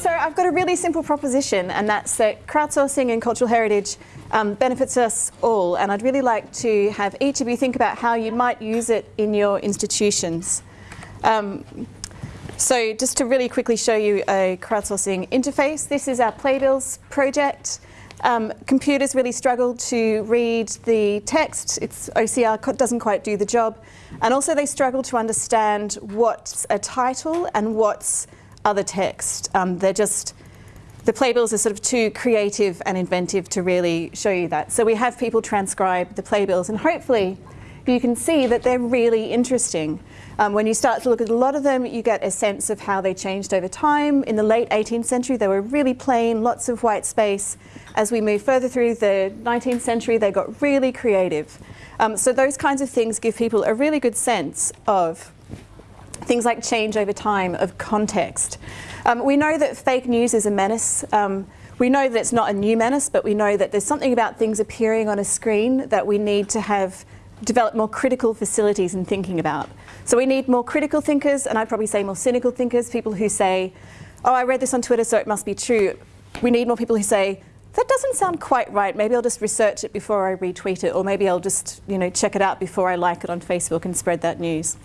so I've got a really simple proposition, and that's that crowdsourcing and cultural heritage um, benefits us all. And I'd really like to have each of you think about how you might use it in your institutions. Um, so just to really quickly show you a crowdsourcing interface, this is our Playbills project. Um, computers really struggle to read the text. It's OCR doesn't quite do the job. And also they struggle to understand what's a title and what's other text. Um, they're just, the playbills are sort of too creative and inventive to really show you that. So we have people transcribe the playbills and hopefully you can see that they're really interesting. Um, when you start to look at a lot of them, you get a sense of how they changed over time. In the late 18th century, they were really plain, lots of white space. As we move further through the 19th century, they got really creative. Um, so those kinds of things give people a really good sense of things like change over time, of context. Um, we know that fake news is a menace. Um, we know that it's not a new menace, but we know that there's something about things appearing on a screen that we need to have develop more critical facilities in thinking about. So we need more critical thinkers, and I'd probably say more cynical thinkers, people who say, oh, I read this on Twitter, so it must be true. We need more people who say, that doesn't sound quite right. Maybe I'll just research it before I retweet it, or maybe I'll just you know, check it out before I like it on Facebook and spread that news.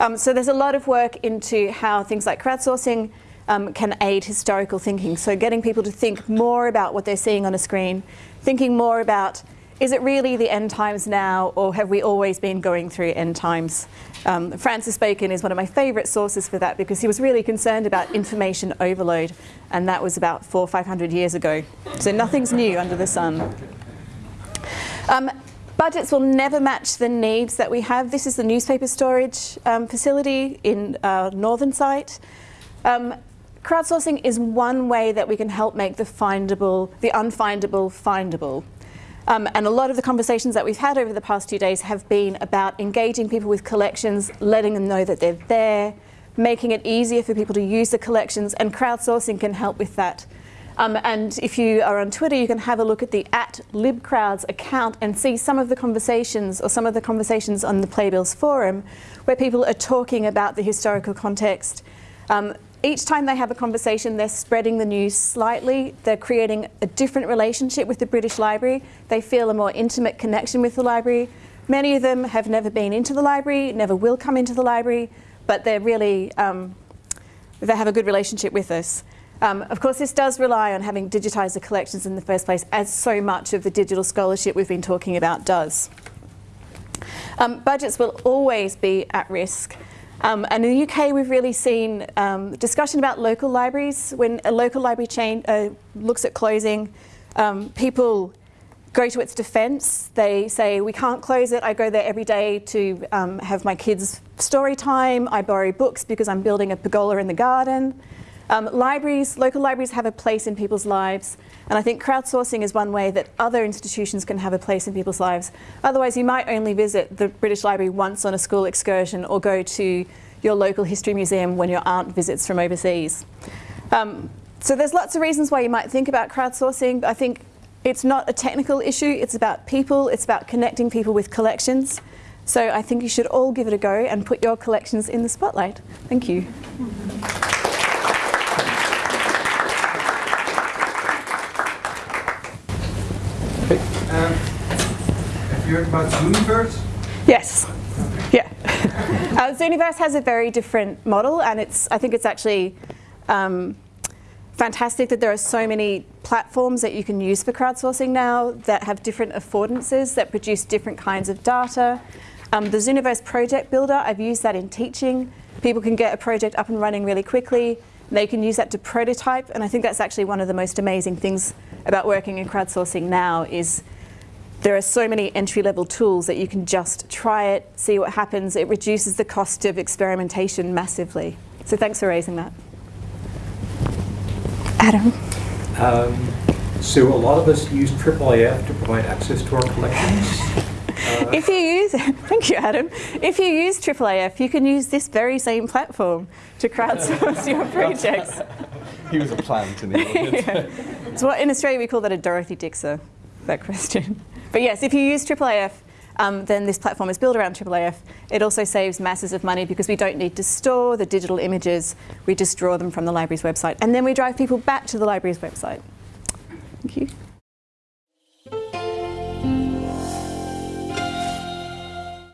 Um, so there's a lot of work into how things like crowdsourcing um, can aid historical thinking. So getting people to think more about what they're seeing on a screen, thinking more about is it really the end times now, or have we always been going through end times? Um, Francis Bacon is one of my favourite sources for that because he was really concerned about information overload, and that was about four or five hundred years ago. So nothing's new under the sun. Um, budgets will never match the needs that we have. This is the newspaper storage um, facility in our northern site. Um, crowdsourcing is one way that we can help make the findable, the unfindable, findable. Um, and a lot of the conversations that we've had over the past two days have been about engaging people with collections, letting them know that they're there, making it easier for people to use the collections, and crowdsourcing can help with that. Um, and if you are on Twitter, you can have a look at the at libcrowds account and see some of the conversations or some of the conversations on the Playbills forum where people are talking about the historical context. Um, each time they have a conversation, they're spreading the news slightly. They're creating a different relationship with the British Library. They feel a more intimate connection with the library. Many of them have never been into the library, never will come into the library, but they're really, um, they have a good relationship with us. Um, of course, this does rely on having digitised the collections in the first place, as so much of the digital scholarship we've been talking about does. Um, budgets will always be at risk. Um, and in the UK, we've really seen um, discussion about local libraries. When a local library chain uh, looks at closing, um, people go to its defence. They say, we can't close it. I go there every day to um, have my kids' story time. I borrow books because I'm building a pergola in the garden. Um, libraries, local libraries have a place in people's lives. And I think crowdsourcing is one way that other institutions can have a place in people's lives. Otherwise, you might only visit the British Library once on a school excursion or go to your local history museum when your aunt visits from overseas. Um, so there's lots of reasons why you might think about crowdsourcing. I think it's not a technical issue, it's about people, it's about connecting people with collections. So I think you should all give it a go and put your collections in the spotlight. Thank you. Have you heard about Zooniverse? Yes. Yeah. uh, Zooniverse has a very different model, and it's I think it's actually um, fantastic that there are so many platforms that you can use for crowdsourcing now that have different affordances that produce different kinds of data. Um, the Zooniverse project builder, I've used that in teaching. People can get a project up and running really quickly. They can use that to prototype, and I think that's actually one of the most amazing things about working in crowdsourcing now is there are so many entry-level tools that you can just try it, see what happens. It reduces the cost of experimentation massively. So thanks for raising that. Adam. Um, so a lot of us use IIIF to provide access to our collections. Uh, if you use, thank you Adam, if you use IIIF, you can use this very same platform to crowdsource your projects. he was a plant in the audience. yeah. So what, in Australia we call that a Dorothy Dixer, that question. But yes, if you use IIIF, um, then this platform is built around IIIF. It also saves masses of money because we don't need to store the digital images. We just draw them from the library's website. And then we drive people back to the library's website. Thank you.